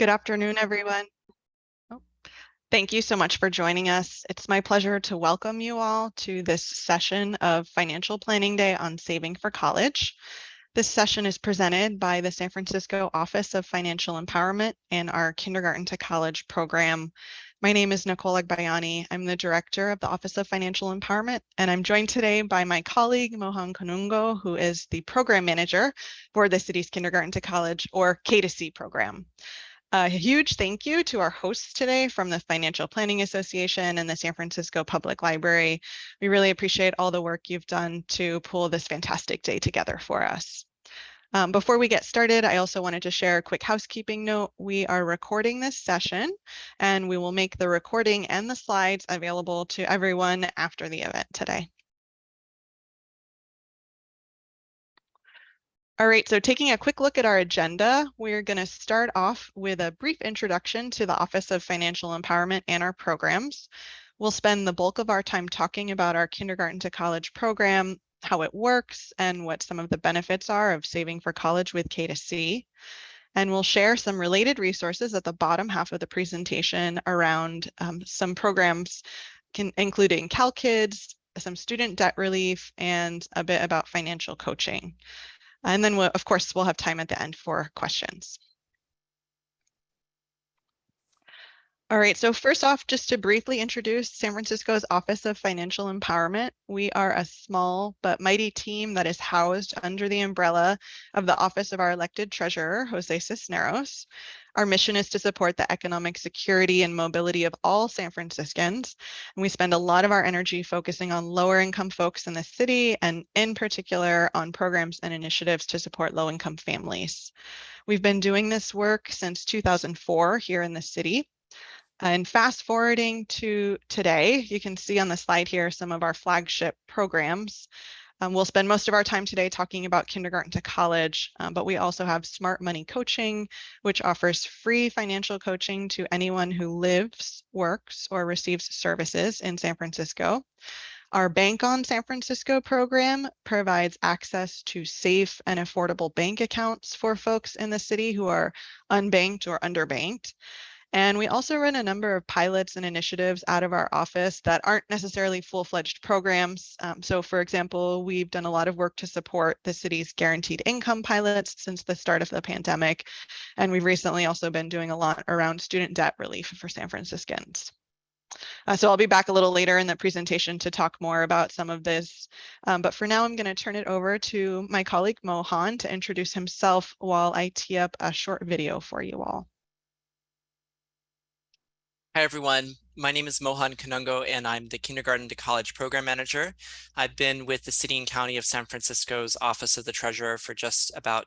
Good afternoon, everyone. Oh, thank you so much for joining us. It's my pleasure to welcome you all to this session of Financial Planning Day on Saving for College. This session is presented by the San Francisco Office of Financial Empowerment and our Kindergarten to College program. My name is Nicole Agbayani. I'm the director of the Office of Financial Empowerment, and I'm joined today by my colleague, Mohan Kanungo, who is the program manager for the city's Kindergarten to College or K2C program. A huge thank you to our hosts today from the Financial Planning Association and the San Francisco Public Library. We really appreciate all the work you've done to pull this fantastic day together for us. Um, before we get started, I also wanted to share a quick housekeeping note. We are recording this session and we will make the recording and the slides available to everyone after the event today. All right, so taking a quick look at our agenda, we're going to start off with a brief introduction to the Office of Financial Empowerment and our programs. We'll spend the bulk of our time talking about our kindergarten to college program how it works and what some of the benefits are of saving for college with K2C. And we'll share some related resources at the bottom half of the presentation around um, some programs can, including CalKids, some student debt relief, and a bit about financial coaching. And then, we'll, of course, we'll have time at the end for questions. All right, so first off, just to briefly introduce San Francisco's Office of Financial Empowerment, we are a small but mighty team that is housed under the umbrella of the Office of our elected treasurer, Jose Cisneros. Our mission is to support the economic security and mobility of all San Franciscans. And we spend a lot of our energy focusing on lower income folks in the city and in particular on programs and initiatives to support low income families. We've been doing this work since 2004 here in the city. And fast forwarding to today, you can see on the slide here some of our flagship programs. Um, we'll spend most of our time today talking about kindergarten to college, um, but we also have Smart Money Coaching, which offers free financial coaching to anyone who lives, works, or receives services in San Francisco. Our Bank on San Francisco program provides access to safe and affordable bank accounts for folks in the city who are unbanked or underbanked. And we also run a number of pilots and initiatives out of our office that aren't necessarily full-fledged programs. Um, so for example, we've done a lot of work to support the city's guaranteed income pilots since the start of the pandemic. And we've recently also been doing a lot around student debt relief for San Franciscans. Uh, so I'll be back a little later in the presentation to talk more about some of this. Um, but for now, I'm going to turn it over to my colleague Mohan to introduce himself while I tee up a short video for you all. Hi, everyone. My name is Mohan Kanungo, and I'm the Kindergarten to College Program Manager. I've been with the City and County of San Francisco's Office of the Treasurer for just about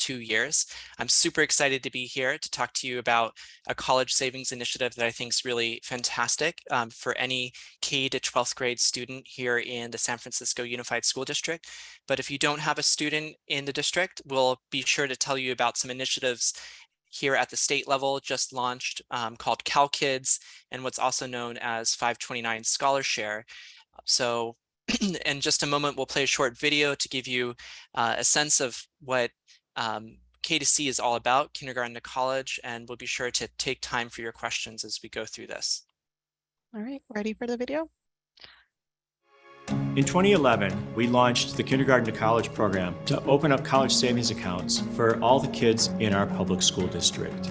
two years. I'm super excited to be here to talk to you about a college savings initiative that I think is really fantastic um, for any K to 12th grade student here in the San Francisco Unified School District. But if you don't have a student in the district, we'll be sure to tell you about some initiatives here at the state level just launched um, called CalKids and what's also known as 529 ScholarShare. So in just a moment, we'll play a short video to give you uh, a sense of what um, K2C is all about, kindergarten to college, and we'll be sure to take time for your questions as we go through this. All right, ready for the video? In 2011, we launched the Kindergarten to College program to open up college savings accounts for all the kids in our public school district.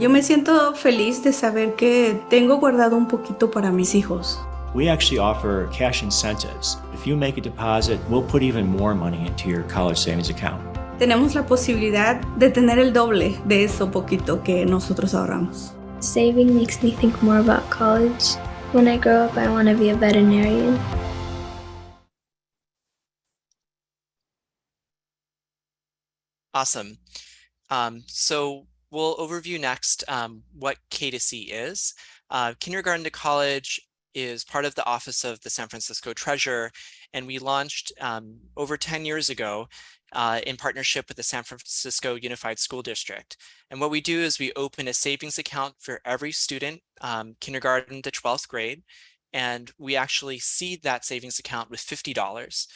Yo me siento feliz de saber que tengo guardado un poquito para mis hijos. We actually offer cash incentives. If you make a deposit, we'll put even more money into your college savings account. Tenemos la posibilidad de tener el doble de eso poquito que nosotros ahorramos. Saving makes me think more about college. When I grow up, I want to be a veterinarian. Awesome. Um, so we'll overview next um, what K2C is. Uh, kindergarten to college is part of the office of the San Francisco Treasurer, and we launched um, over 10 years ago uh, in partnership with the San Francisco Unified School District. And what we do is we open a savings account for every student, um, kindergarten to 12th grade, and we actually seed that savings account with $50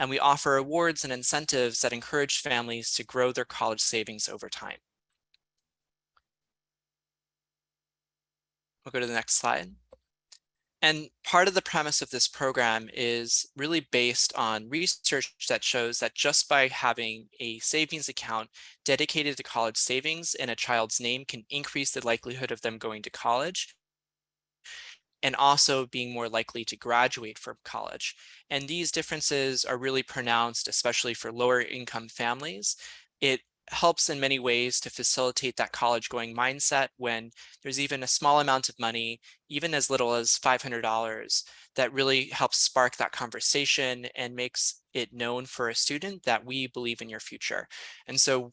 and we offer awards and incentives that encourage families to grow their college savings over time. We'll go to the next slide. And part of the premise of this program is really based on research that shows that just by having a savings account dedicated to college savings in a child's name can increase the likelihood of them going to college and also being more likely to graduate from college. And these differences are really pronounced, especially for lower income families. It helps in many ways to facilitate that college going mindset when there's even a small amount of money, even as little as $500, that really helps spark that conversation and makes it known for a student that we believe in your future. And so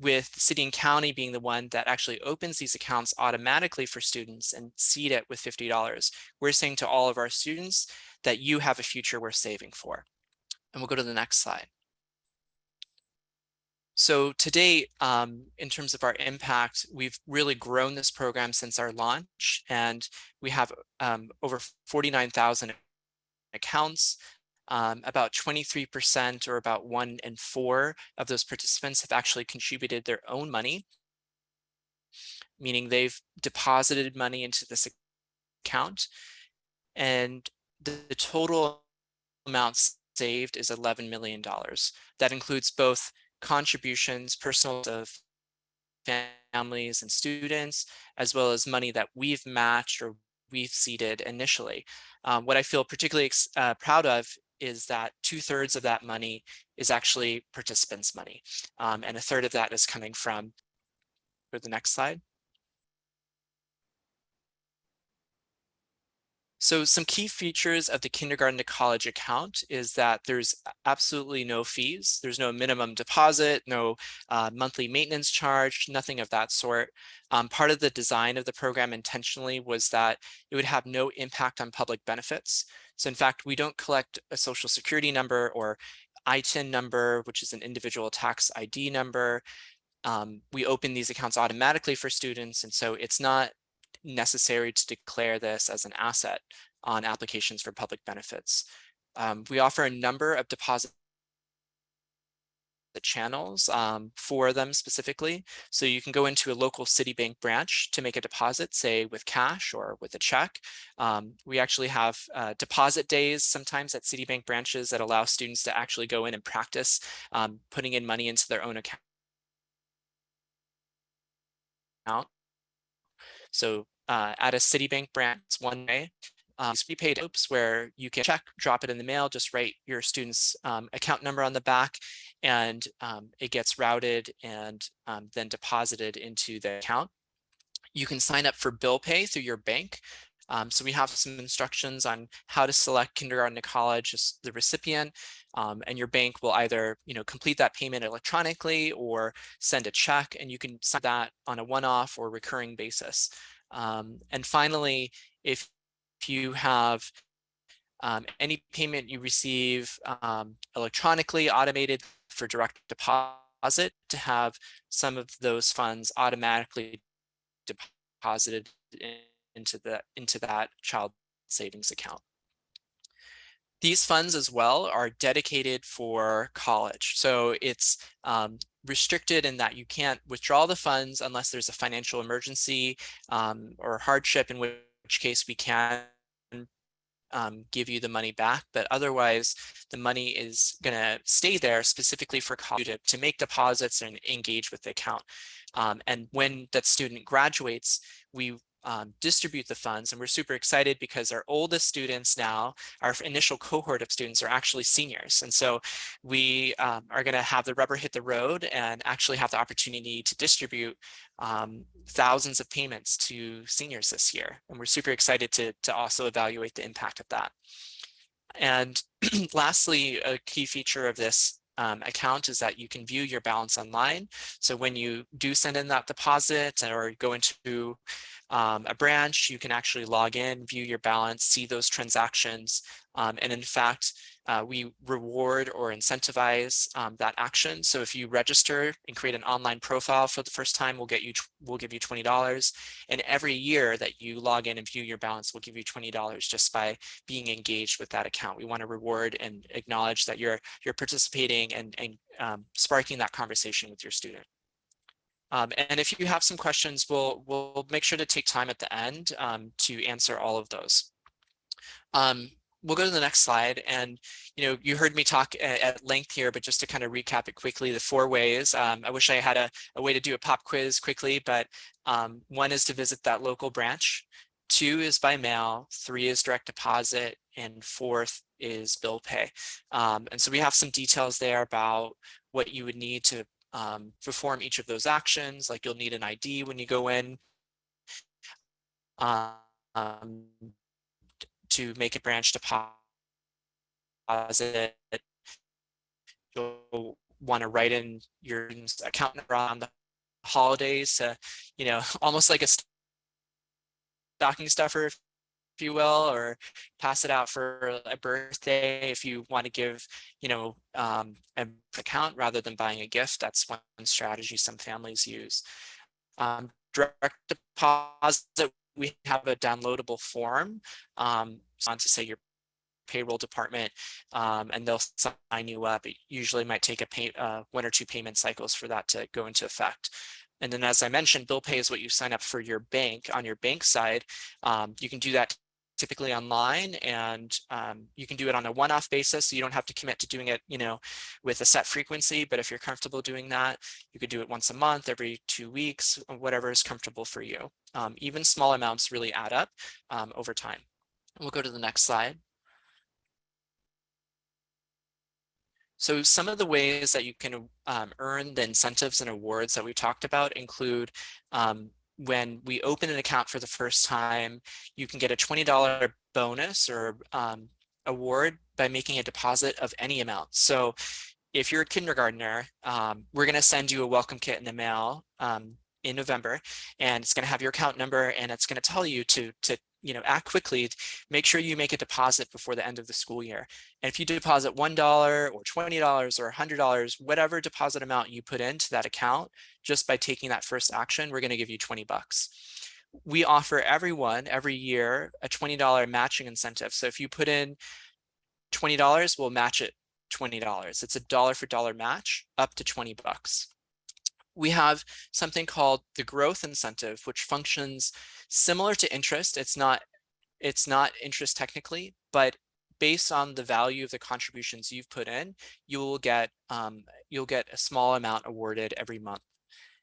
with city and county being the one that actually opens these accounts automatically for students and seed it with $50, we're saying to all of our students that you have a future worth saving for. And we'll go to the next slide. So today, um, in terms of our impact, we've really grown this program since our launch, and we have um, over 49,000 accounts. Um, about 23% or about one in four of those participants have actually contributed their own money, meaning they've deposited money into this account. And the, the total amount saved is $11 million. That includes both contributions, personal of families and students, as well as money that we've matched or we've seeded initially. Um, what I feel particularly uh, proud of is that two thirds of that money is actually participants money. Um, and a third of that is coming from, for the next slide. So some key features of the kindergarten to college account is that there's absolutely no fees. There's no minimum deposit, no uh, monthly maintenance charge, nothing of that sort. Um, part of the design of the program intentionally was that it would have no impact on public benefits. So in fact, we don't collect a social security number or ITIN number, which is an individual tax ID number. Um, we open these accounts automatically for students. And so it's not necessary to declare this as an asset on applications for public benefits. Um, we offer a number of deposit the channels um, for them specifically. So you can go into a local Citibank branch to make a deposit, say with cash or with a check. Um, we actually have uh, deposit days sometimes at Citibank branches that allow students to actually go in and practice um, putting in money into their own account. So uh, at a Citibank branch one way. Um, prepaid oops, where you can check, drop it in the mail, just write your student's um, account number on the back, and um, it gets routed and um, then deposited into the account. You can sign up for bill pay through your bank. Um, so we have some instructions on how to select kindergarten to college as the recipient, um, and your bank will either you know complete that payment electronically or send a check, and you can sign that on a one-off or recurring basis. Um, and finally, if, you have um, any payment you receive um, electronically automated for direct deposit to have some of those funds automatically deposited into the into that child savings account. These funds as well are dedicated for college. So it's um, restricted in that you can't withdraw the funds unless there's a financial emergency um, or hardship, in which case we can um, give you the money back, but otherwise the money is going to stay there specifically for college to, to make deposits and engage with the account. Um, and when that student graduates, we um, distribute the funds. And we're super excited because our oldest students now, our initial cohort of students are actually seniors. And so we um, are going to have the rubber hit the road and actually have the opportunity to distribute um, thousands of payments to seniors this year. And we're super excited to, to also evaluate the impact of that. And lastly, a key feature of this um, account is that you can view your balance online. So when you do send in that deposit or go into um, a branch, you can actually log in, view your balance, see those transactions. Um, and in fact, uh, we reward or incentivize um, that action. So if you register and create an online profile for the first time, we'll get you we'll give you twenty dollars. And every year that you log in and view your balance, we'll give you twenty dollars just by being engaged with that account. We want to reward and acknowledge that you're you're participating and and um, sparking that conversation with your student. Um, and if you have some questions, we'll, we'll make sure to take time at the end um, to answer all of those. Um, we'll go to the next slide. And, you know, you heard me talk at, length here, but just to kind of recap it quickly, the four ways. Um, I wish I had a, a, way to do a pop quiz quickly, but um, one is to visit that local branch. Two is by mail, three is direct deposit, and fourth is bill pay. Um, and so we have some details there about what you would need to um, perform each of those actions, like you'll need an ID when you go in um, to make a branch deposit. You'll want to write in your account number on the holidays to, you know, almost like a stocking stuffer, if you will, or pass it out for a birthday if you want to give, you know, um, an account rather than buying a gift. That's one strategy some families use. Um, direct deposit, we have a downloadable form um, on to say your payroll department um, and they'll sign you up. It usually might take a pay, uh, one or two payment cycles for that to go into effect. And then as I mentioned, bill pay is what you sign up for your bank on your bank side. Um, you can do that typically online and um, you can do it on a one-off basis so you don't have to commit to doing it you know with a set frequency but if you're comfortable doing that you could do it once a month every two weeks whatever is comfortable for you um, even small amounts really add up um, over time we'll go to the next slide So some of the ways that you can um, earn the incentives and awards that we talked about include um, when we open an account for the first time, you can get a $20 bonus or um, award by making a deposit of any amount. So if you're a kindergartner, um, we're going to send you a welcome kit in the mail um, in November, and it's going to have your account number, and it's going to tell you to to you know, act quickly, make sure you make a deposit before the end of the school year. And if you deposit $1 or $20 or $100, whatever deposit amount you put into that account, just by taking that first action, we're gonna give you 20 bucks. We offer everyone every year a $20 matching incentive. So if you put in $20, we'll match it $20. It's a dollar for dollar match up to 20 bucks we have something called the growth incentive, which functions similar to interest. It's not, it's not interest technically, but based on the value of the contributions you've put in, you will get, um, you'll get a small amount awarded every month.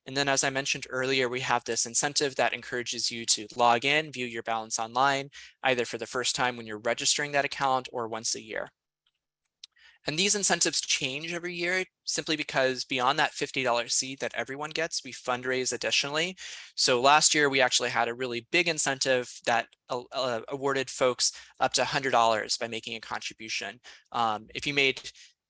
And then as I mentioned earlier, we have this incentive that encourages you to log in, view your balance online, either for the first time when you're registering that account or once a year. And these incentives change every year simply because beyond that $50 seed that everyone gets, we fundraise additionally. So last year, we actually had a really big incentive that uh, awarded folks up to $100 by making a contribution. Um, if you made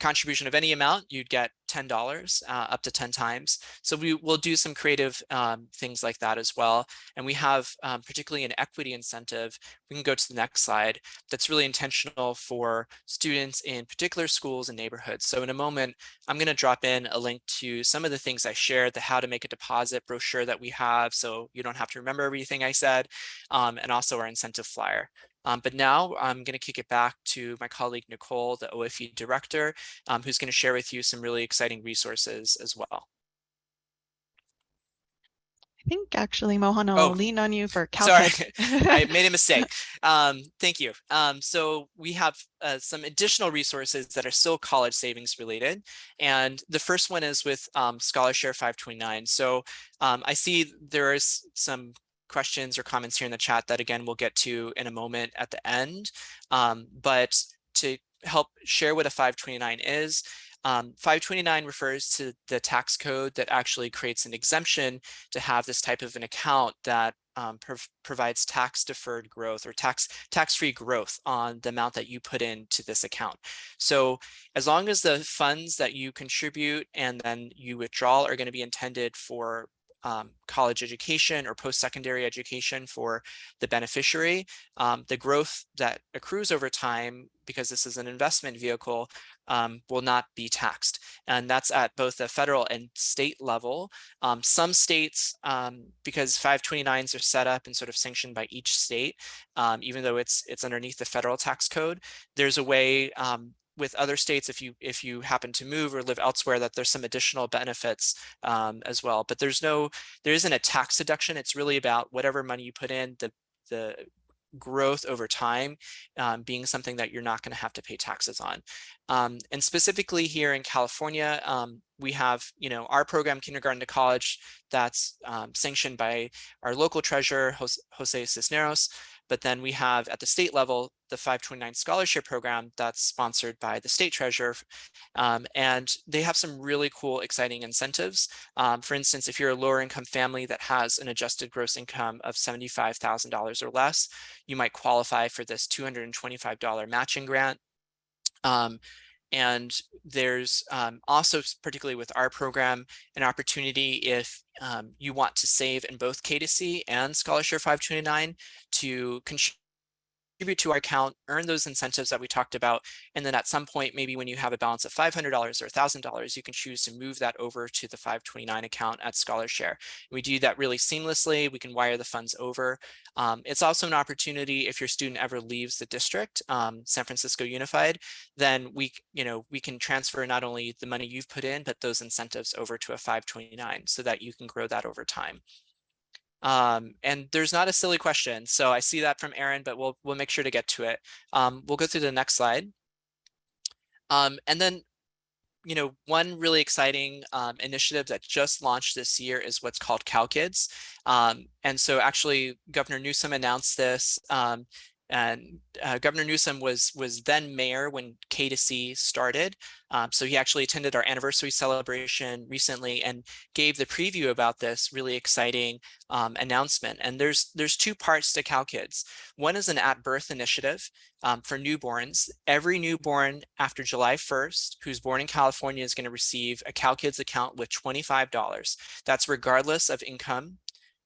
contribution of any amount, you'd get $10 uh, up to 10 times. So we will do some creative um, things like that as well. And we have um, particularly an equity incentive. We can go to the next slide. That's really intentional for students in particular schools and neighborhoods. So in a moment, I'm going to drop in a link to some of the things I shared, the how to make a deposit brochure that we have. So you don't have to remember everything I said, um, and also our incentive flyer. Um, but now I'm going to kick it back to my colleague Nicole, the OFE director, um, who's going to share with you some really exciting resources as well. I think actually, Mohan, I'll oh, lean on you for Sorry, I made a mistake. Um, thank you. Um, so we have uh, some additional resources that are still college savings related. And the first one is with um, ScholarShare 529. So um, I see there is some questions or comments here in the chat that again we'll get to in a moment at the end. Um, but to help share what a 529 is, um, 529 refers to the tax code that actually creates an exemption to have this type of an account that um, prov provides tax deferred growth or tax tax-free growth on the amount that you put into this account. So as long as the funds that you contribute and then you withdraw are going to be intended for um, college education or post-secondary education for the beneficiary. Um, the growth that accrues over time, because this is an investment vehicle, um, will not be taxed. And that's at both the federal and state level. Um, some states, um, because 529s are set up and sort of sanctioned by each state, um, even though it's it's underneath the federal tax code, there's a way with other states if you if you happen to move or live elsewhere that there's some additional benefits um, as well. But there's no there isn't a tax deduction. It's really about whatever money you put in, the the growth over time um, being something that you're not going to have to pay taxes on. Um, and specifically here in California, um, we have, you know, our program, kindergarten to college, that's um, sanctioned by our local treasurer, Jose Cisneros. But then we have at the state level, the 529 ScholarShare program that's sponsored by the state treasurer. Um, and they have some really cool, exciting incentives. Um, for instance, if you're a lower income family that has an adjusted gross income of $75,000 or less, you might qualify for this $225 matching grant. Um, and there's um, also, particularly with our program, an opportunity if um, you want to save in both K2C and ScholarShare 529 to contribute contribute to our account, earn those incentives that we talked about. And then at some point, maybe when you have a balance of $500 or $1,000, you can choose to move that over to the 529 account at ScholarShare. We do that really seamlessly. We can wire the funds over. Um, it's also an opportunity if your student ever leaves the district, um, San Francisco Unified, then we, you know, we can transfer not only the money you've put in, but those incentives over to a 529 so that you can grow that over time. Um, and there's not a silly question. So I see that from Aaron, but we'll, we'll make sure to get to it. Um, we'll go through the next slide. Um, and then, you know, one really exciting um, initiative that just launched this year is what's called CalKids. Um, and so actually Governor Newsom announced this um, and uh, Governor Newsom was was then mayor when K2C started. Um, so he actually attended our anniversary celebration recently and gave the preview about this really exciting um, announcement. And there's there's two parts to CalKids. One is an at birth initiative um, for newborns. Every newborn after July 1st who's born in California is going to receive a CalKids account with $25. That's regardless of income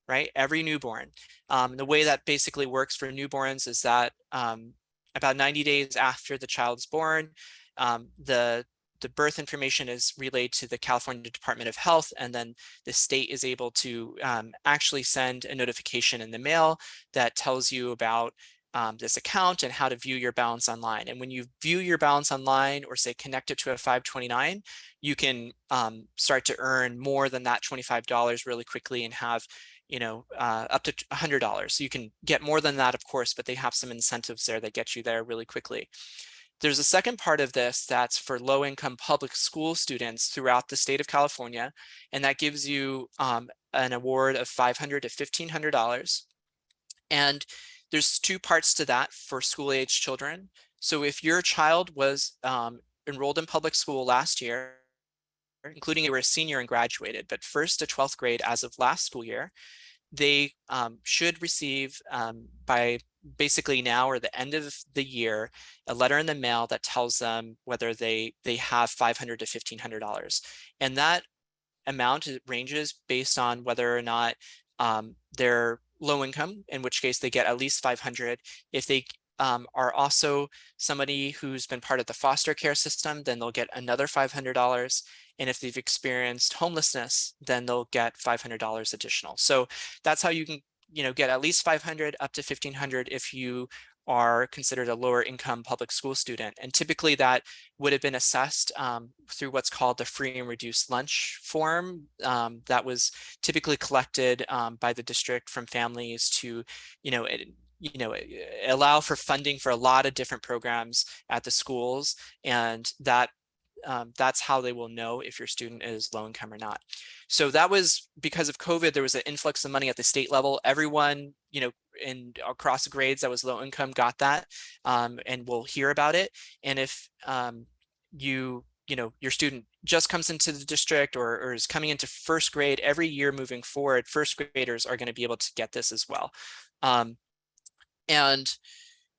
right? Every newborn. Um, the way that basically works for newborns is that um, about 90 days after the child's born, um, the the birth information is relayed to the California Department of Health, and then the state is able to um, actually send a notification in the mail that tells you about um, this account and how to view your balance online. And when you view your balance online or say connect it to a 529, you can um, start to earn more than that $25 really quickly and have you know, uh, up to $100. So you can get more than that, of course, but they have some incentives there that get you there really quickly. There's a second part of this that's for low-income public school students throughout the state of California, and that gives you um, an award of 500 to $1,500. And there's two parts to that for school-age children. So if your child was um, enrolled in public school last year, including you were a senior and graduated, but first to 12th grade as of last school year, they um, should receive um, by basically now or the end of the year, a letter in the mail that tells them whether they they have 500 to $1,500. And that amount ranges based on whether or not um, they're low income, in which case they get at least 500. If they um, are also somebody who's been part of the foster care system, then they'll get another $500. And if they've experienced homelessness, then they'll get $500 additional. So that's how you can, you know, get at least 500 up to 1500 if you are considered a lower income public school student. And typically that would have been assessed um, through what's called the free and reduced lunch form um, that was typically collected um, by the district from families to, you know, it, you know, allow for funding for a lot of different programs at the schools. And that um, that's how they will know if your student is low income or not. So that was because of COVID, there was an influx of money at the state level. Everyone, you know, in across grades that was low income got that um, and will hear about it. And if um, you, you know, your student just comes into the district or, or is coming into first grade every year moving forward, first graders are going to be able to get this as well. Um, and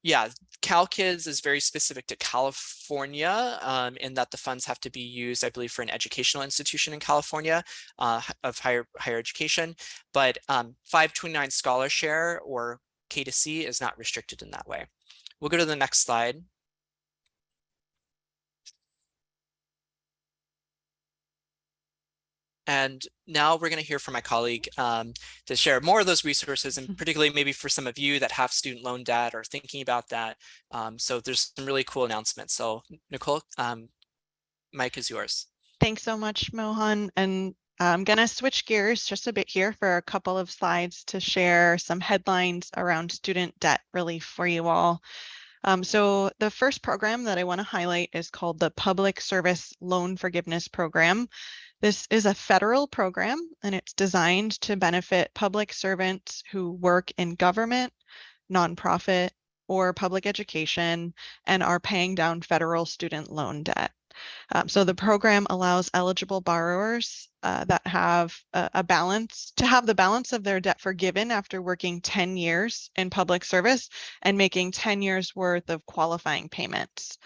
yeah, CalKids is very specific to California um, in that the funds have to be used, I believe, for an educational institution in California uh, of higher higher education. But um, 529 ScholarShare or K2C is not restricted in that way. We'll go to the next slide. And now we're going to hear from my colleague um, to share more of those resources Mm-hmm. and particularly maybe for some of you that have student loan debt or thinking about that. Um, so there's some really cool announcements. So Nicole, um, mic is yours. Thanks so much, Mohan. And I'm going to switch gears just a bit here for a couple of slides to share some headlines around student debt relief for you all. Um, so the first program that I want to highlight is called the Public Service Loan Forgiveness Program. This is a federal program and it's designed to benefit public servants who work in government, nonprofit, or public education and are paying down federal student loan debt. Um, so the program allows eligible borrowers uh, that have a, a, balance to have the balance of their debt forgiven after working 10 years in public service and making 10 years worth of qualifying payments.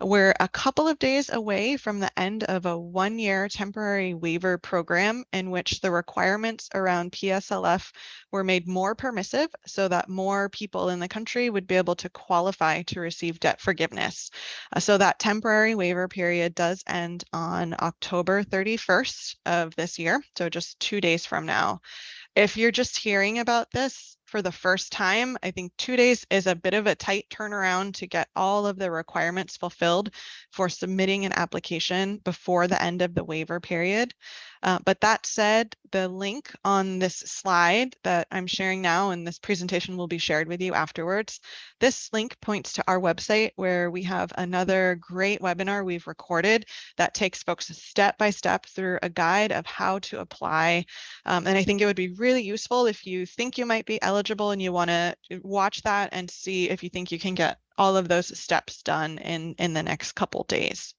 We're a couple of days away from the end of a one year temporary waiver program in which the requirements around PSLF were made more permissive so that more people in the country would be able to qualify to receive debt forgiveness. Uh, so that temporary waiver period does end on October 31st of this year, so just two days from now. If you're just hearing about this for the first time, I think two days is a bit of a tight turnaround to get all of the requirements fulfilled for submitting an application before the end of the waiver period. Uh, but that said, the link on this slide that I'm sharing now and this presentation will be shared with you afterwards. This link points to our website where we have another great webinar we've recorded that takes folks step by step through a guide of how to apply. Um, and I think it would be really useful if you think you might be eligible and you want to watch that and see if you think you can get all of those steps done in, in the next couple days.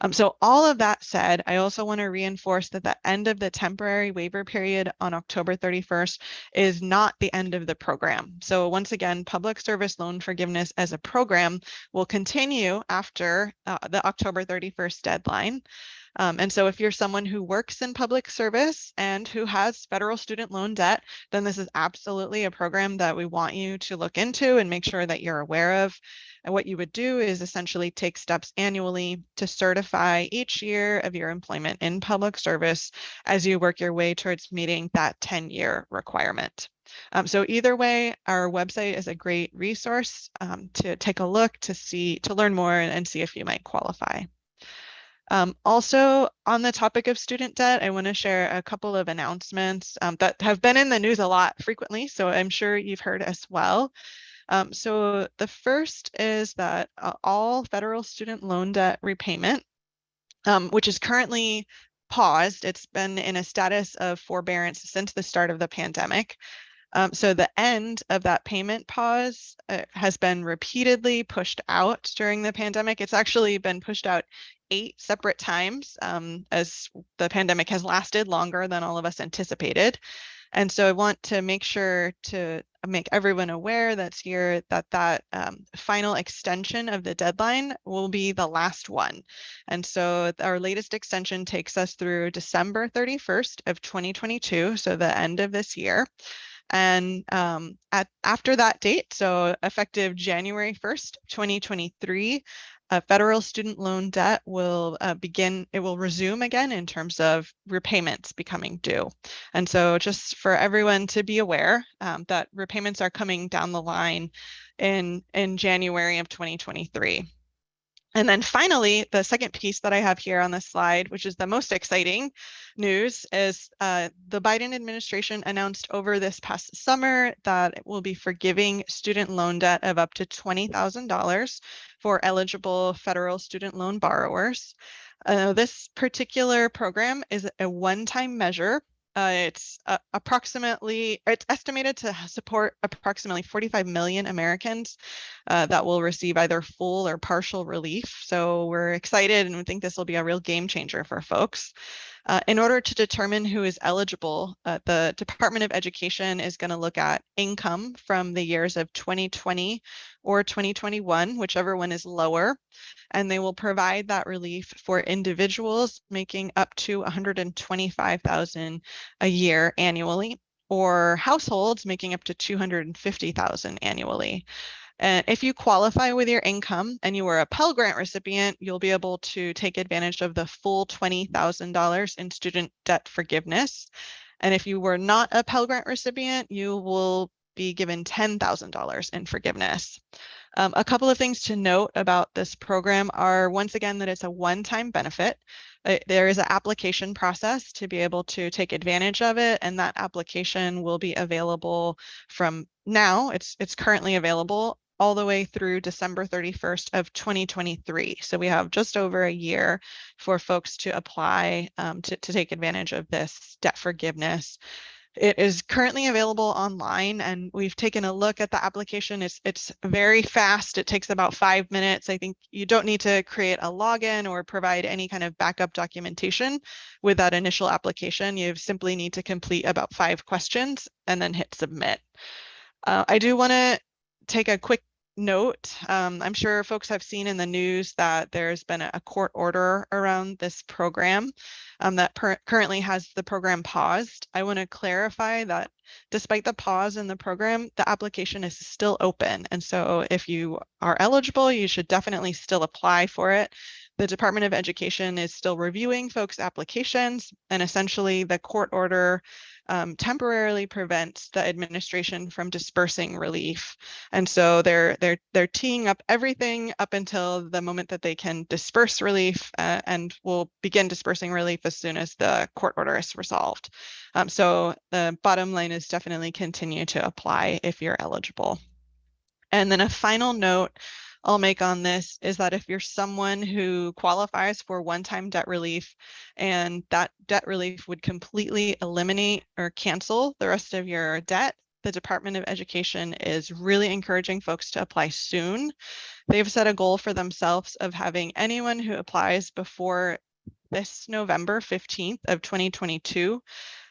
Um, so all of that said, I also want to reinforce that the end of the temporary waiver period on October 31st is not the end of the program. So once again, public service loan forgiveness as a program will continue after uh, the October 31st deadline. Um, and so if you're someone who works in public service and who has federal student loan debt, then this is absolutely a program that we want you to look into and make sure that you're aware of. And what you would do is essentially take steps annually to certify each year of your employment in public service as you work your way towards meeting that 10 year requirement. Um, so either way, our website is a great resource um, to take a look to see, to learn more and, and see if you might qualify. Um, also, on the topic of student debt, I want to share a couple of announcements um, that have been in the news a lot frequently, so I'm sure you've heard as well. Um, so the first is that uh, all federal student loan debt repayment, um, which is currently paused, it's been in a status of forbearance since the start of the pandemic. Um, so the end of that payment pause uh, has been repeatedly pushed out during the pandemic. It's actually been pushed out eight separate times um, as the pandemic has lasted longer than all of us anticipated. And so I want to make sure to make everyone aware that's here that that um, final extension of the deadline will be the last one. And so our latest extension takes us through December 31st of 2022, so the end of this year. And um, at, after that date, so effective January 1st, 2023, uh, federal student loan debt will uh, begin, it will resume again in terms of repayments becoming due. And so just for everyone to be aware um, that repayments are coming down the line in, in January of 2023. And then finally, the second piece that I have here on this slide, which is the most exciting news, is uh, the Biden administration announced over this past summer that it will be forgiving student loan debt of up to $20,000 for eligible federal student loan borrowers. Uh, this particular program is a one-time measure uh, it's uh, approximately, it's estimated to support approximately 45 million Americans uh, that will receive either full or partial relief. So we're excited and we think this will be a real game changer for folks. Uh, in order to determine who is eligible, uh, the Department of Education is going to look at income from the years of 2020 or 2021, whichever one is lower, and they will provide that relief for individuals making up to 125,000 a year annually or households making up to 250,000 annually. And if you qualify with your income and you were a Pell Grant recipient, you'll be able to take advantage of the full $20,000 in student debt forgiveness. And if you were not a Pell Grant recipient, you will be given $10,000 in forgiveness. Um, a couple of things to note about this program are once again that it's a one-time benefit. Uh, there is an application process to be able to take advantage of it and that application will be available from now. It's, it's currently available all the way through December 31st of 2023. So we have just over a year for folks to apply um, to, to take advantage of this debt forgiveness. It is currently available online and we've taken a look at the application. It's, it's very fast. It takes about five minutes. I think you don't need to create a login or provide any kind of backup documentation with that initial application. You simply need to complete about five questions and then hit submit. Uh, I do want to take a quick note. Um, I'm sure folks have seen in the news that there's been a court order around this program um, that currently has the program paused. I want to clarify that despite the pause in the program, the application is still open. And so if you are eligible, you should definitely still apply for it. The Department of Education is still reviewing folks' applications and essentially the court order um, temporarily prevents the administration from dispersing relief. And so they're they're they're teeing up everything up until the moment that they can disperse relief uh, and will begin dispersing relief as soon as the court order is resolved. Um, so the bottom line is definitely continue to apply if you're eligible. And then a final note I'll make on this is that if you're someone who qualifies for one-time debt relief and that debt relief would completely eliminate or cancel the rest of your debt, the Department of Education is really encouraging folks to apply soon. They've set a goal for themselves of having anyone who applies before this November 15th of 2022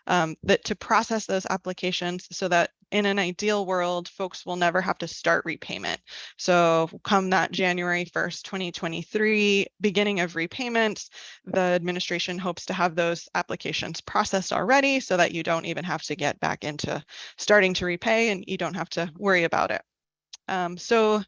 um, that to process those applications so that in an ideal world, folks will never have to start repayment. So come that January 1st, 2023, beginning of repayments, the administration hopes to have those applications processed already so that you don't even have to get back into starting to repay and you don't have to worry about it. Um, so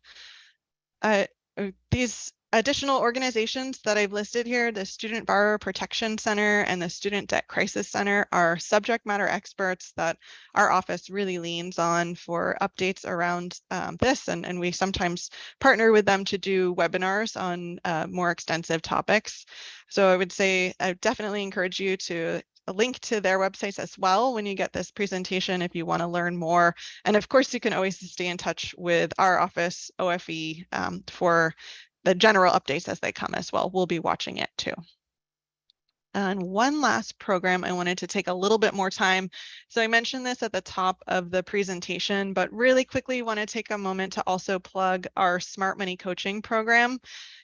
uh, uh these additional organizations that I've listed here, the Student Borrower Protection Center and the Student Debt Crisis Center are subject matter experts that our office really leans on for updates around um, this. And, and we sometimes partner with them to do webinars on uh, more extensive topics. So I would say I definitely encourage you to link to their websites as well when you get this presentation if you want to learn more. And of course, you can always stay in touch with our office, OFE, um, for the general updates as they come as well. We'll be watching it too. And one last program I wanted to take a little bit more time. So I mentioned this at the top of the presentation, but really quickly want to take a moment to also plug our Smart Money Coaching program.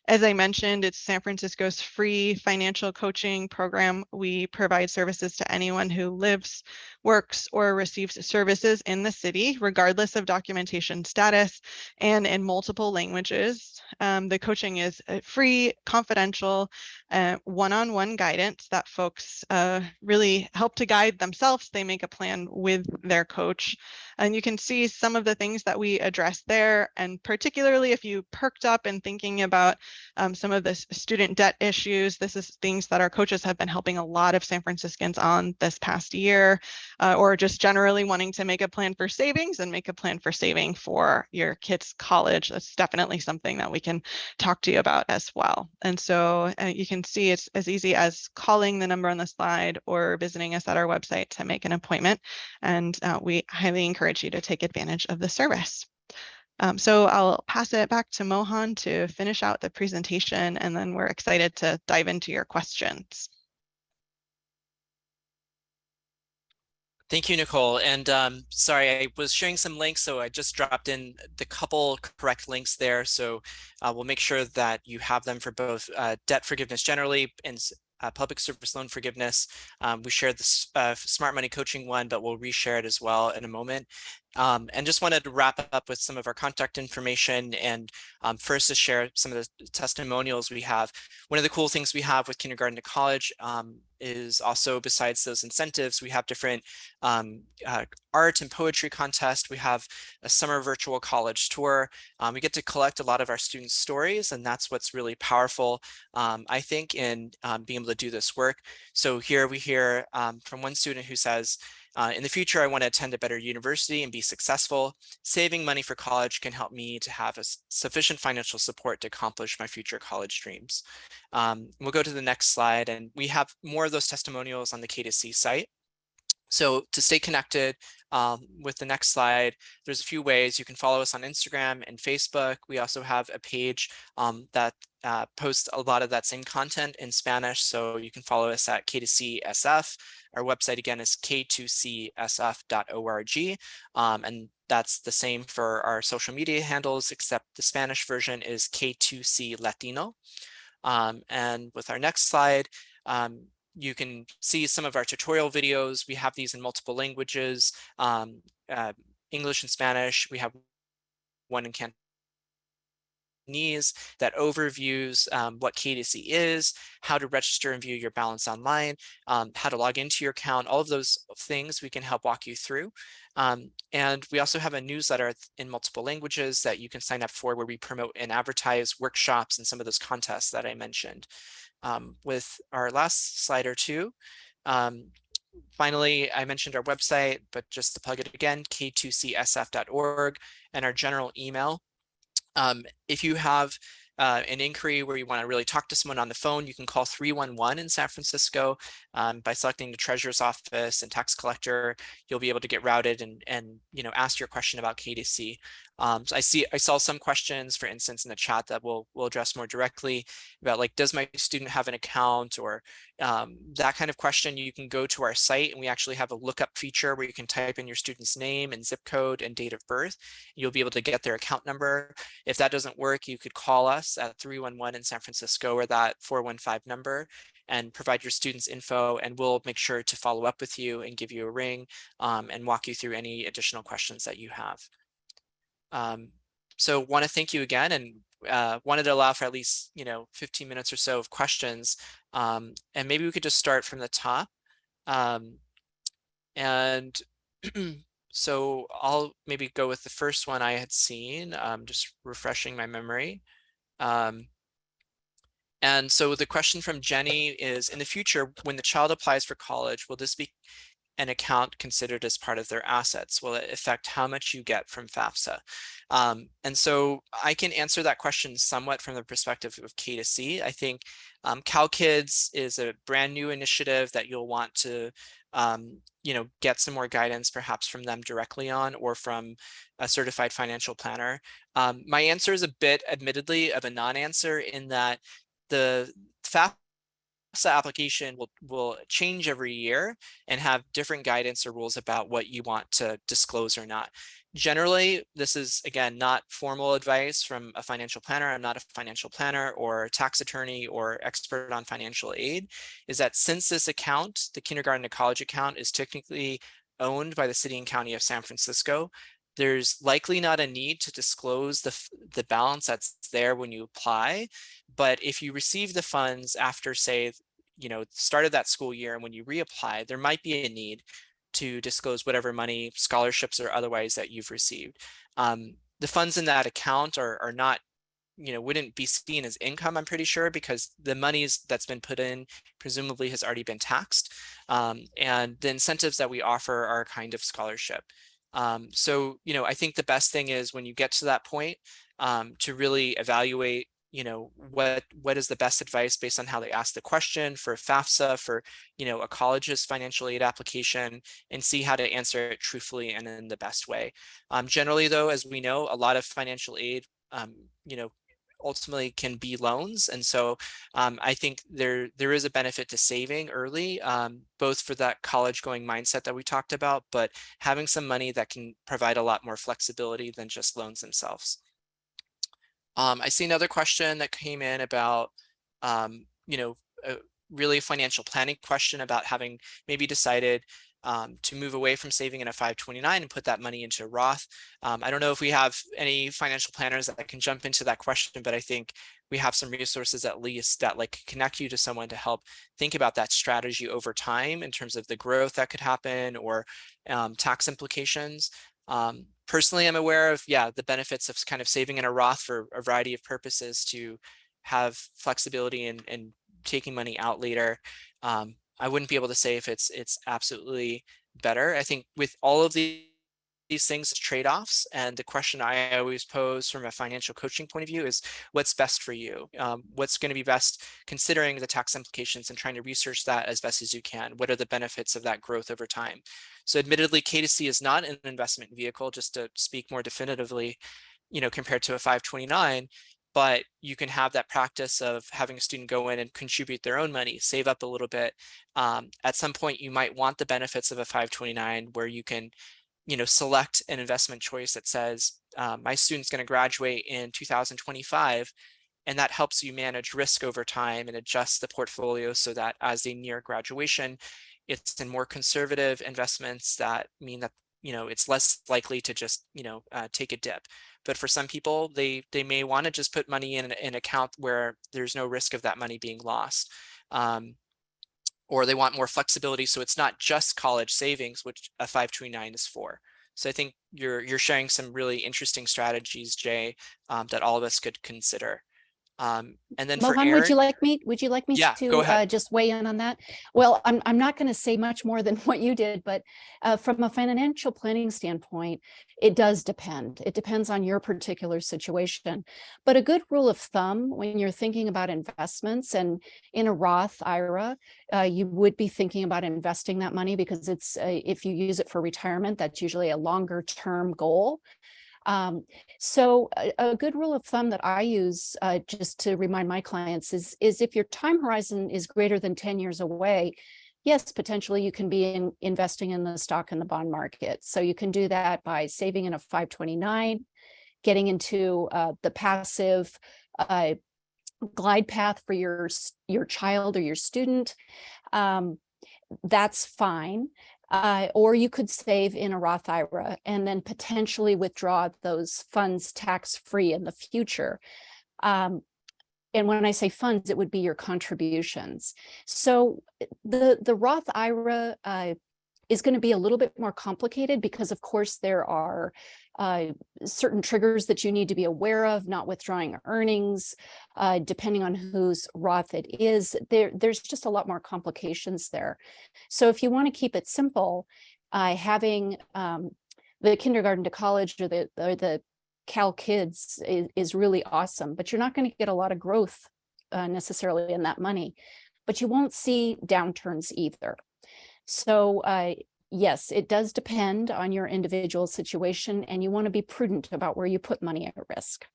As I mentioned, it's San Francisco's free financial coaching program. We provide services to anyone who lives, works, or receives services in the city, regardless of documentation status and in multiple languages. Um, the coaching is uh, free, confidential, uh, one-on-one -on -one guidance that folks uh, really help to guide themselves. They make a plan with their coach. And you can see some of the things that we address there. And particularly if you perked up and thinking about um, some of the student debt issues. This is things that our coaches have been helping a lot of San Franciscans on this past year, uh, or just generally wanting to make a plan for savings and make a plan for saving for your kids' college. That's definitely something that we can talk to you about as well. And so uh, you can see it's as easy as calling the number on the slide or visiting us at our website to make an appointment. And uh, we highly encourage you to take advantage of the service. Um, so I'll pass it back to Mohan to finish out the presentation, and then we're excited to dive into your questions. Thank you, Nicole. And um, sorry, I was sharing some links, so I just dropped in the couple correct links there. So uh, we'll make sure that you have them for both uh, debt forgiveness generally and uh, public service loan forgiveness. Um, we shared the uh, smart money coaching one, but we'll reshare it as well in a moment. Um, and just wanted to wrap up with some of our contact information and um, first to share some of the testimonials we have. One of the cool things we have with kindergarten to college um, is also besides those incentives, we have different um, uh, art and poetry contest. We have a summer virtual college tour. Um, we get to collect a lot of our students' stories, and that's what's really powerful, um, I think, in um, being able to do this work. So here we hear um, from one student who says, uh, in the future, I want to attend a better university and be successful. Saving money for college can help me to have a sufficient financial support to accomplish my future college dreams. Um, we'll go to the next slide and we have more of those testimonials on the K2C site. So to stay connected um, with the next slide, there's a few ways you can follow us on Instagram and Facebook. We also have a page um, that uh, posts a lot of that same content in Spanish. So you can follow us at K2CSF. Our website again is k2csf.org. Um, and that's the same for our social media handles, except the Spanish version is K2C Latino. Um, and with our next slide, um, you can see some of our tutorial videos. We have these in multiple languages, um, uh, English and Spanish. We have one in Cantonese that overviews um, what K2C is, how to register and view your balance online, um, how to log into your account, all of those things we can help walk you through. Um, and we also have a newsletter in multiple languages that you can sign up for where we promote and advertise workshops and some of those contests that I mentioned um, with our last slide or two. Um, finally, I mentioned our website, but just to plug it again, k2csf.org and our general email. Um, if you have uh, an inquiry where you want to really talk to someone on the phone, you can call 311 in San Francisco um, by selecting the treasurer's office and tax collector. You'll be able to get routed and, and you know, ask your question about K2C. Um, so I see, I saw some questions, for instance, in the chat that we'll, we'll address more directly about like, does my student have an account or um, that kind of question. You can go to our site and we actually have a lookup feature where you can type in your student's name and zip code and date of birth. You'll be able to get their account number. If that doesn't work, you could call us at 311 in San Francisco or that 415 number and provide your students info and we'll make sure to follow up with you and give you a ring um, and walk you through any additional questions that you have. Um, so want to thank you again and uh, wanted to allow for at least, you know, 15 minutes or so of questions. Um, and maybe we could just start from the top. Um, and so I'll maybe go with the first one I had seen, um, just refreshing my memory. Um, and so the question from Jenny is, in the future, when the child applies for college, will this be an account considered as part of their assets? Will it affect how much you get from FAFSA? Um, and so I can answer that question somewhat from the perspective of K2C. I think um, CalKids is a brand new initiative that you'll want to um, you know, get some more guidance perhaps from them directly on or from a certified financial planner. Um, my answer is a bit admittedly of a non-answer in that the FAFSA application will, will change every year and have different guidance or rules about what you want to disclose or not. Generally, this is, again, not formal advice from a financial planner. I'm not a financial planner or tax attorney or expert on financial aid, is that since this account, the kindergarten to college account is technically owned by the city and county of San Francisco, there's likely not a need to disclose the, the balance that's there when you apply. But if you receive the funds after, say, you know, start of that school year and when you reapply, there might be a need to disclose whatever money, scholarships or otherwise that you've received. Um, the funds in that account are, are not, you know, wouldn't be seen as income, I'm pretty sure, because the monies that's been put in presumably has already been taxed. Um, and the incentives that we offer are a kind of scholarship. Um, so, you know, I think the best thing is when you get to that point um, to really evaluate, you know, what what is the best advice based on how they ask the question for FAFSA, for, you know, a college's financial aid application and see how to answer it truthfully and in the best way. Um, generally, though, as we know, a lot of financial aid, um, you know, ultimately can be loans. And so um, I think there there is a benefit to saving early, um, both for that college going mindset that we talked about, but having some money that can provide a lot more flexibility than just loans themselves. Um, I see another question that came in about, um, you know, a really a financial planning question about having maybe decided um, to move away from saving in a 529 and put that money into a Roth. Um, I don't know if we have any financial planners that can jump into that question, but I think we have some resources at least that like connect you to someone to help think about that strategy over time in terms of the growth that could happen or um, tax implications. Um, personally, I'm aware of, yeah, the benefits of kind of saving in a Roth for a variety of purposes to have flexibility and, and taking money out later. Um, I wouldn't be able to say if it's it's absolutely better. I think with all of the these things trade-offs and the question I always pose from a financial coaching point of view is what's best for you? Um, what's going to be best considering the tax implications and trying to research that as best as you can? What are the benefits of that growth over time? So admittedly, K2C is not an investment vehicle, just to speak more definitively, you know, compared to a 529, but you can have that practice of having a student go in and contribute their own money, save up a little bit. Um, at some point, you might want the benefits of a 529 where you can you know, select an investment choice that says, uh, my student's going to graduate in 2025, and that helps you manage risk over time and adjust the portfolio so that as they near graduation, it's in more conservative investments that mean that you know it's less likely to just you know uh, take a dip. But for some people, they they may want to just put money in an account where there's no risk of that money being lost. Um, or they want more flexibility. So it's not just college savings, which a 529 is for. So I think you're you're sharing some really interesting strategies, Jay, um, that all of us could consider. Um, and then for Mohan, Aaron, would you like me, would you like me Yeah, to uh, just weigh in on that? Well, I'm, I'm not going to say much more than what you did, but uh, from a financial planning standpoint, it does depend. It depends on your particular situation. But a good rule of thumb when you're thinking about investments and in a Roth IRA, uh, you would be thinking about investing that money because it's, uh, if you use it for retirement, that's usually a longer term goal. Um, so a, a, good rule of thumb that I use uh, just to remind my clients is, is if your time horizon is greater than 10 years away, yes, potentially you can be in, investing in the stock and the bond market. So you can do that by saving in a 529, getting into uh, the passive uh, glide path for your, your child or your student. Um, that's fine. Uh, or you could save in a Roth IRA and then potentially withdraw those funds tax-free in the future. Um, and when I say funds, it would be your contributions. So eh, the, the Roth IRA uh, is going to be a little bit more complicated because of course there are uh, certain triggers that you need to be aware of, not withdrawing earnings, uh, depending on whose Roth it is. There, there's just a lot more complications there. So if you want to keep it simple, uh, having um, the kindergarten to college or the, or the CalKids is, is really awesome, but you're not going to get a lot of growth uh, necessarily in that money, but you won't see downturns either. So uh, yes, it does depend on your individual situation and you want to be prudent about where you put money at risk.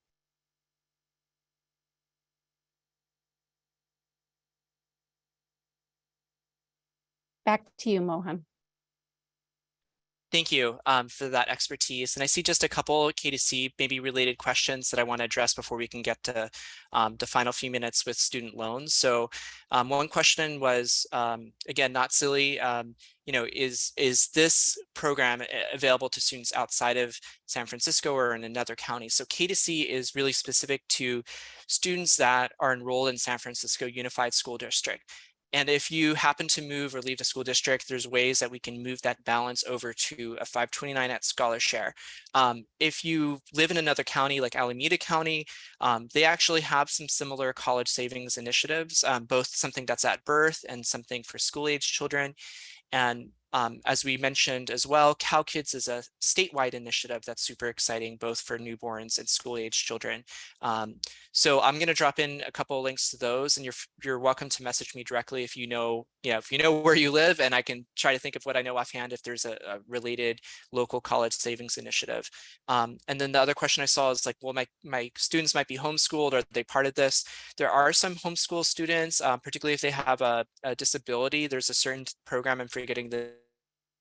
Back to you, Mohan. Thank you um, for that expertise. And I see just a couple K2C maybe related questions that I want to address before we can get to um, the final few minutes with student loans. So um, one question was, um, again, not silly, um, you know, is, is this program available to students outside of San Francisco or in another county? So K2C is really specific to students that are enrolled in San Francisco Unified School District. And if you happen to move or leave the school district, there's ways that we can move that balance over to a 529 at ScholarShare. Um, if you live in another county like Alameda County, um, they actually have some similar college savings initiatives, um, both something that's at birth and something for school age children. And um, as we mentioned as well, CalKids is a statewide initiative that's super exciting, both for newborns and school age children. Um, so I'm going to drop in a couple of links to those, and you're you're welcome to message me directly if you know, yeah, if you know where you live, and I can try to think of what I know offhand if there's a, a related local college savings initiative. Um, and then the other question I saw is like, well, my my students might be homeschooled, are they part of this? There are some homeschool students, um, particularly if they have a, a disability. There's a certain program, I'm forgetting the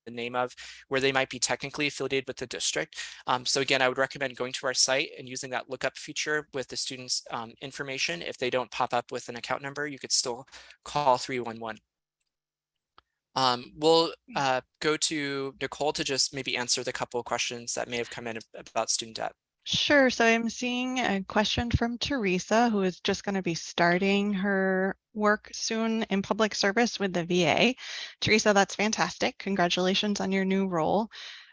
the name of where they might be technically affiliated with the district. Um, so again, I would recommend going to our site and using that lookup feature with the students um, information. If they don't pop up with an account number, you could still call 311. Um, we'll uh, go to Nicole to just maybe answer the couple of questions that may have come in about student debt. Sure. So I'm seeing a question from Teresa, who is just going to be starting her work soon in public service with the VA. Teresa, that's fantastic. Congratulations on your new role.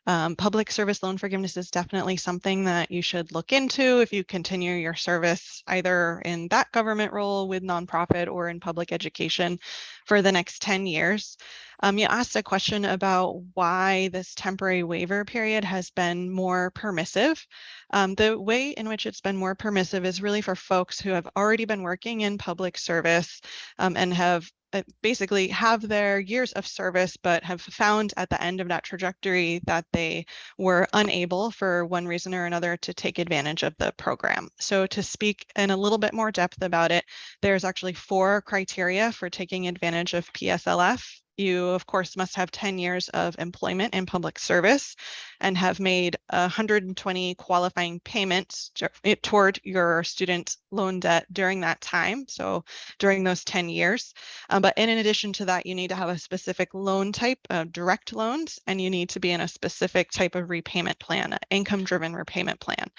Um, public service loan forgiveness is definitely something that you should look into if you continue your service either in that government role with nonprofit or in public education for the next 10 years. Um, you asked a question about why this temporary waiver period has been more permissive. Um, the way in which it's been more permissive is really for folks who have already been working in public service um, and have uh, basically have their years of service, but have found at the end of that trajectory that they were unable for one reason or another to take advantage of the program. So to speak in a little bit more depth about it, there's actually four criteria for taking advantage of PSLF. You, of course, must have 10 years of employment in public service and have made 120 qualifying payments eh, toward your student loan debt during that time. So during those 10 years. Um, but in addition to that, you need to have a specific loan type of direct loans, and you need to be in a specific type of repayment plan, an income driven repayment plan.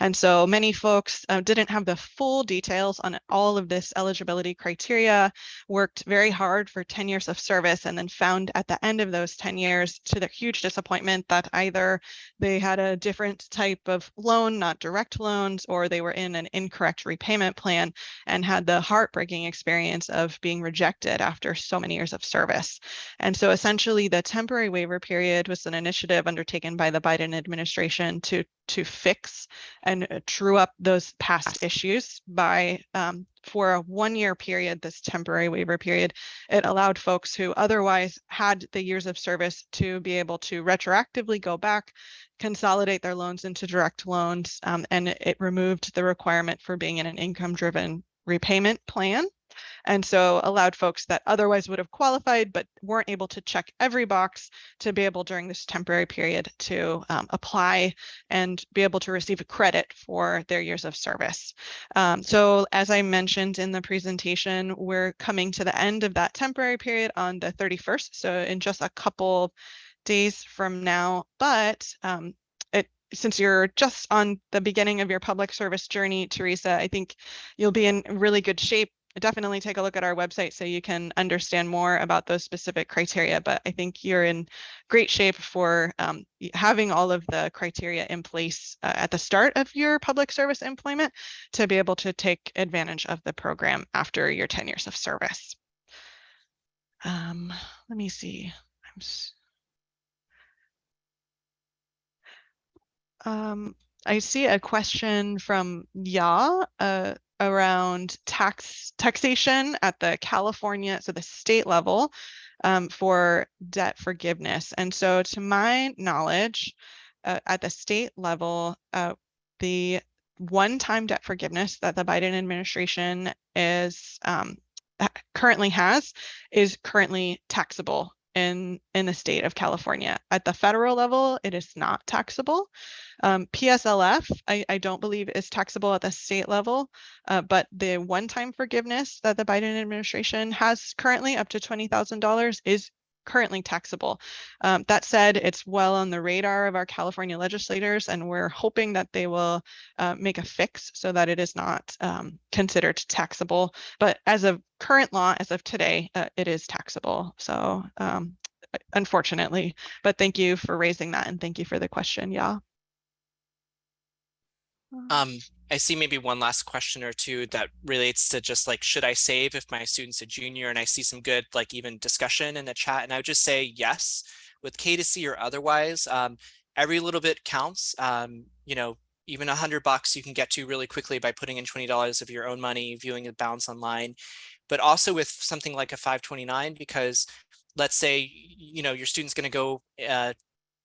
And so many folks uh, didn't have the full details on all of this eligibility criteria, worked very hard for 10 years of service and then found at the end of those 10 years to their huge disappointment that either they had a different type of loan, not direct loans, or they were in an incorrect repayment plan and had the heartbreaking experience of being rejected after so many years of service. And so essentially the temporary waiver period was an initiative undertaken by the Biden administration to to fix and uh, true up those past issues by um, for a one year period, this temporary waiver period, it allowed folks who otherwise had the years of service to be able to retroactively go back, consolidate their loans into direct loans, um, and it removed the requirement for being in an income driven repayment plan and so allowed folks that otherwise would have qualified but weren't able to check every box to be able during this temporary period to um, apply and be able to receive a credit for their years of service. Um, so as I mentioned in the presentation, we're coming to the end of that temporary period on the 31st. So in just a couple days from now, but um, it, since you're just on the beginning of your public service journey, Teresa, I think you'll be in really good shape definitely take a look at our website so you can understand more about those specific criteria. But I think you're in great shape for um, having all of the criteria in place uh, at the start of your public service employment to be able to take advantage of the program after your 10 years of service. Um, let me see. Um, I see a question from Ya. Uh, around tax taxation at the California, so the state level um, for debt forgiveness. And so to my knowledge, uh, at the state level, uh, the one-time debt forgiveness that the Biden administration is um, currently has is currently taxable in in the state of California. At the federal level, it is not taxable. Um, PSLF, I, I, don't believe is taxable at the state level, uh, but the one-time forgiveness that the Biden administration has currently up to $20,000 is currently taxable. Um, that said, it's well on the radar of our California legislators, and we're hoping that they will uh, make a fix so that it is not um, considered taxable. But as of current law, as of today, uh, it is taxable. So um, unfortunately, but thank you for raising that and thank you for the question. Yeah. Um, I see maybe one last question or two that relates to just like, should I save if my student's a junior? And I see some good like even discussion in the chat. And I would just say yes, with K2C or otherwise, um, every little bit counts. Um, you know, even a hundred bucks you can get to really quickly by putting in $20 of your own money, viewing a balance online, but also with something like a 529, because let's say, you know, your student's going to go uh,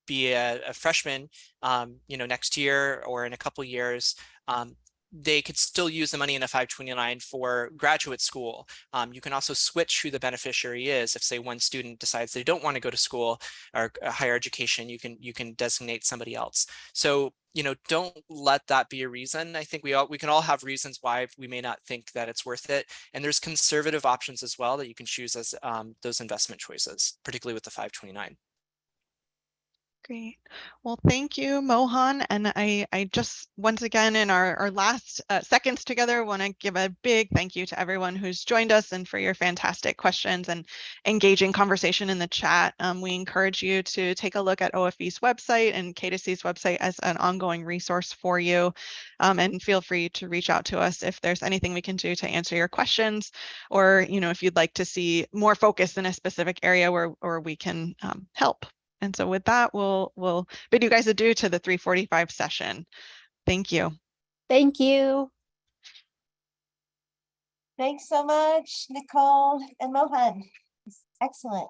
be a, a freshman, um, you know, next year or in a couple years, um, they could still use the money in a 529 for graduate school. Um, you can also switch who the beneficiary is. If say one student decides they don't want to go to school or higher education, you can you can designate somebody else. So you know, don't let that be a reason. I think we all we can all have reasons why we may not think that it's worth it. And there's conservative options as well that you can choose as um, those investment choices, particularly with the 529. Great. Well, thank you, Mohan. And I, I just, once again, in our, our last uh, seconds together, want to give a big thank you to everyone who's joined us and for your fantastic questions and engaging conversation in the chat. Um, we encourage you to take a look at OFE's website and K2C's website as an ongoing resource for you. Um, and feel free to reach out to us if there's anything we can do to answer your questions, or, you know, if you'd like to see more focus in a specific area where, where we can um, help. And so with that, we'll we'll bid you guys adieu to the 345 session. Thank you. Thank you. Thanks so much, Nicole and Mohan. Excellent.